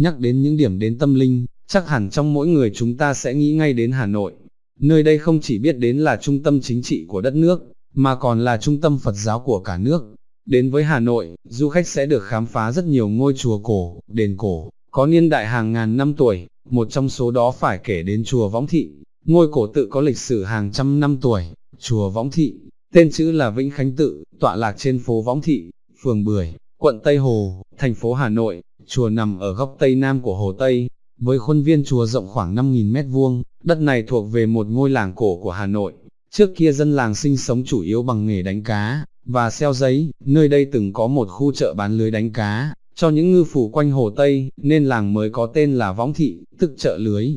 nhắc đến những điểm đến tâm linh, chắc hẳn trong mỗi người chúng ta sẽ nghĩ ngay đến Hà Nội. Nơi đây không chỉ biết đến là trung tâm chính trị của đất nước, mà còn là trung tâm Phật giáo của cả nước. Đến với Hà Nội, du khách sẽ được khám phá rất nhiều ngôi chùa cổ, đền cổ, có niên đại hàng ngàn năm tuổi, một trong số đó phải kể đến chùa Võng Thị, ngôi cổ tự có lịch sử hàng trăm năm tuổi, chùa Võng Thị, tên chữ là Vĩnh Khánh Tự, tọa lạc trên phố Võng Thị, phường Bưởi, quận Tây Hồ, thành phố Hà Nội, chùa nằm ở góc Tây Nam của Hồ Tây, với khuôn viên chùa rộng khoảng 5.000 mét vuông, đất này thuộc về một ngôi làng cổ của Hà Nội. Trước kia dân làng sinh sống chủ yếu bằng nghề đánh cá, và xeo giấy, nơi đây từng có một khu chợ bán lưới đánh cá, cho những ngư phủ quanh Hồ Tây, nên làng mới có tên là Võng Thị, tức chợ lưới.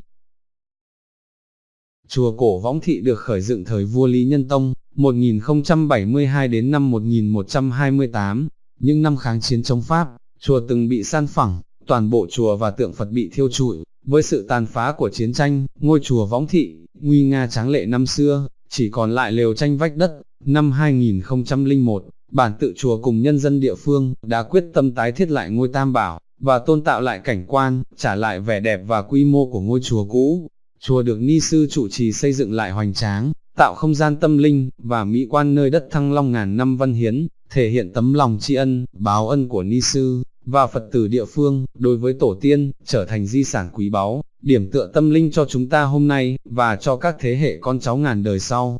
Chùa cổ Võng Thị được khởi dựng thời vua Lý Nhân Tông, 1072 đến năm 1128, những năm kháng chiến chống Pháp, chùa từng bị san phẳng, toàn bộ chùa và tượng Phật bị thiêu trụi, với sự tàn phá của chiến tranh, ngôi chùa Võng Thị, nguy nga tráng lệ năm xưa, chỉ còn lại lều tranh vách đất. Năm 2001, bản tự chùa cùng nhân dân địa phương đã quyết tâm tái thiết lại ngôi tam bảo, và tôn tạo lại cảnh quan, trả lại vẻ đẹp và quy mô của ngôi chùa cũ. Chùa được ni sư chủ trì xây dựng lại hoành tráng, tạo không gian tâm linh, và mỹ quan nơi đất thăng long ngàn năm văn hiến, thể hiện tấm lòng tri ân, báo ân của ni sư, và Phật tử địa phương, đối với tổ tiên, trở thành di sản quý báu, điểm tựa tâm linh cho chúng ta hôm nay, và cho các thế hệ con cháu ngàn đời sau.